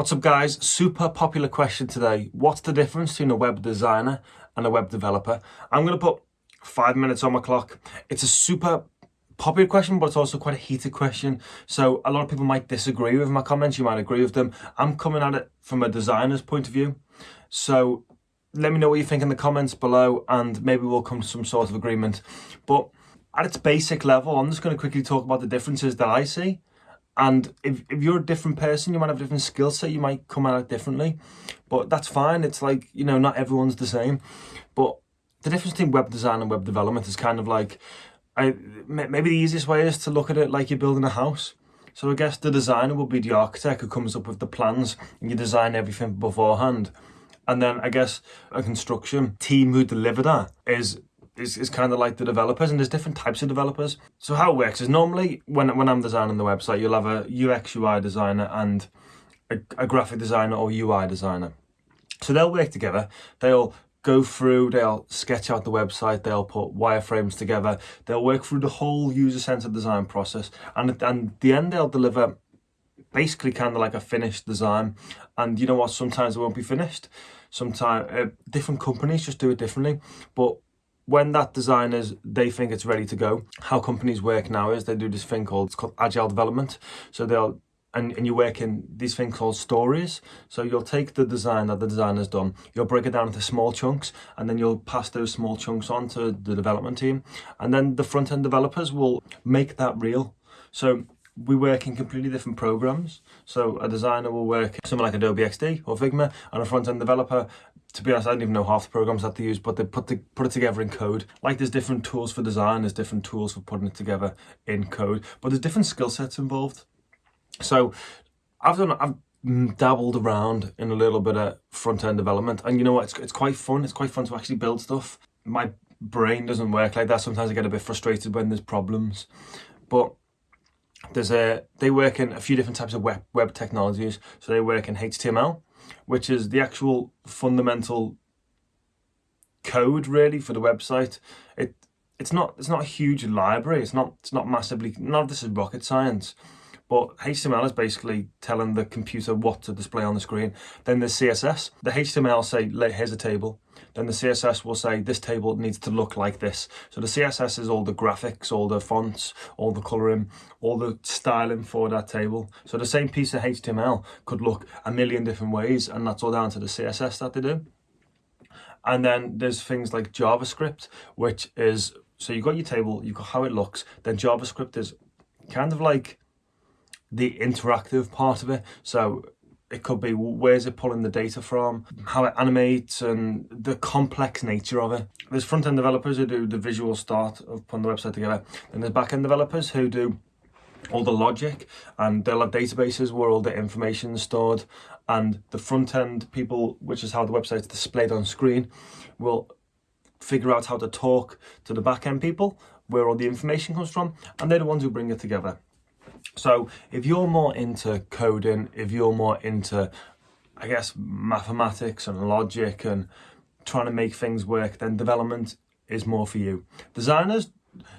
What's up guys? Super popular question today. What's the difference between a web designer and a web developer? I'm going to put five minutes on my clock. It's a super popular question, but it's also quite a heated question. So a lot of people might disagree with my comments. You might agree with them. I'm coming at it from a designer's point of view. So let me know what you think in the comments below and maybe we'll come to some sort of agreement. But at its basic level, I'm just going to quickly talk about the differences that I see and if, if you're a different person, you might have a different skill set, you might come at it differently. But that's fine. It's like, you know, not everyone's the same. But the difference between web design and web development is kind of like, I, maybe the easiest way is to look at it like you're building a house. So I guess the designer will be the architect who comes up with the plans and you design everything beforehand. And then I guess a construction team who deliver that is is, is kind of like the developers and there's different types of developers. So how it works is normally when, when I'm designing the website, you'll have a UX UI designer and a, a graphic designer or UI designer. So they'll work together. They'll go through, they'll sketch out the website, they'll put wireframes together, they'll work through the whole user-centered design process, and and the end they'll deliver basically kind of like a finished design. And you know what, sometimes it won't be finished. Sometimes uh, different companies just do it differently, but when that designers they think it's ready to go how companies work now is they do this thing called it's called agile development. So they'll and, and you work in these things called stories. So you'll take the design that the designer's done you'll break it down into small chunks and then you'll pass those small chunks on to the development team. And then the front-end developers will make that real. So we work in completely different programs. So a designer will work something like Adobe XD or Figma and a front-end developer to be honest, I don't even know half the programs that they use, but they put the, put it together in code. Like there's different tools for design, there's different tools for putting it together in code, but there's different skill sets involved. So I've done, I've dabbled around in a little bit of front-end development, and you know what, it's, it's quite fun. It's quite fun to actually build stuff. My brain doesn't work like that. Sometimes I get a bit frustrated when there's problems, but there's a they work in a few different types of web web technologies. So they work in HTML, which is the actual fundamental code really for the website. It it's not it's not a huge library. It's not it's not massively none of this is rocket science. But HTML is basically telling the computer what to display on the screen. Then there's CSS. The HTML say, here's a table. Then the CSS will say, this table needs to look like this. So the CSS is all the graphics, all the fonts, all the coloring, all the styling for that table. So the same piece of HTML could look a million different ways, and that's all down to the CSS that they do. And then there's things like JavaScript, which is, so you've got your table, you've got how it looks, then JavaScript is kind of like the interactive part of it. So it could be where's it pulling the data from, how it animates and the complex nature of it. There's front-end developers who do the visual start of putting the website together. And there's back-end developers who do all the logic and they'll have databases where all the information is stored and the front-end people, which is how the website is displayed on screen, will figure out how to talk to the back-end people where all the information comes from and they're the ones who bring it together. So if you're more into coding, if you're more into, I guess, mathematics and logic and trying to make things work, then development is more for you. Designers,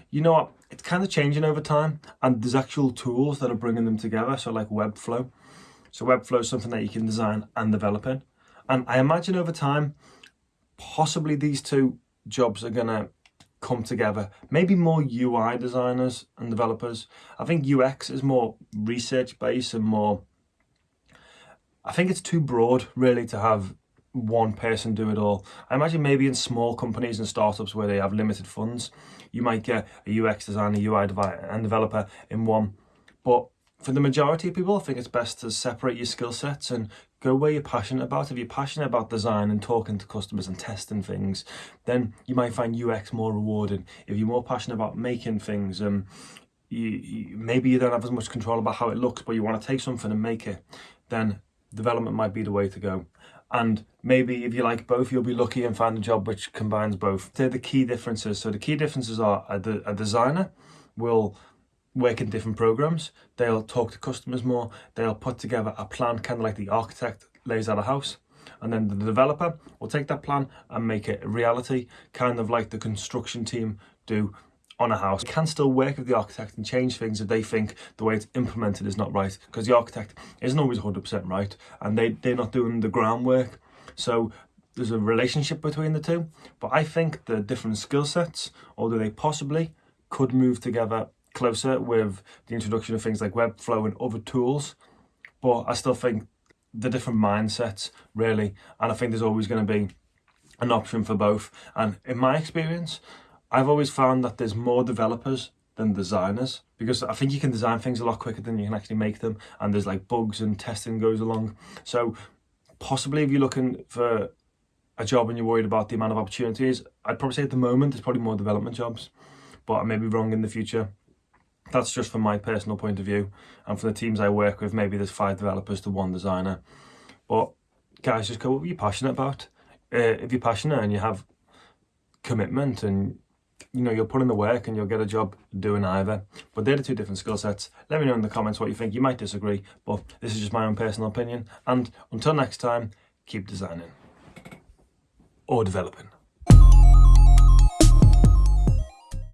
you know what, it's kind of changing over time and there's actual tools that are bringing them together. So like Webflow. So Webflow is something that you can design and develop in. And I imagine over time, possibly these two jobs are gonna come together. Maybe more UI designers and developers. I think UX is more research based and more, I think it's too broad really to have one person do it all. I imagine maybe in small companies and startups where they have limited funds, you might get a UX designer, UI and developer in one. But for the majority of people, I think it's best to separate your skill sets and go where you're passionate about. If you're passionate about design and talking to customers and testing things, then you might find UX more rewarding. If you're more passionate about making things, um, you, you, maybe you don't have as much control about how it looks, but you want to take something and make it, then development might be the way to go. And maybe if you like both, you'll be lucky and find a job which combines both. They're the key differences. So the key differences are a, a designer will work in different programs. They'll talk to customers more. They'll put together a plan, kind of like the architect lays out a house. And then the developer will take that plan and make it reality, kind of like the construction team do on a house can still work with the architect and change things if they think the way it's implemented is not right because the architect isn't always 100% right and they, they're not doing the groundwork so there's a relationship between the two but I think the different skill sets although they possibly could move together closer with the introduction of things like Webflow and other tools but I still think the different mindsets really and I think there's always going to be an option for both. And in my experience I've always found that there's more developers than designers because I think you can design things a lot quicker than you can actually make them and there's like bugs and testing goes along. So possibly if you're looking for a job and you're worried about the amount of opportunities I'd probably say at the moment there's probably more development jobs but I may be wrong in the future that's just from my personal point of view and from the teams I work with maybe there's five developers to one designer but guys just go what are you're passionate about uh, if you're passionate and you have commitment and you know, you'll put in the work and you'll get a job doing either. But they're the two different skill sets. Let me know in the comments what you think. You might disagree, but this is just my own personal opinion. And until next time, keep designing or developing.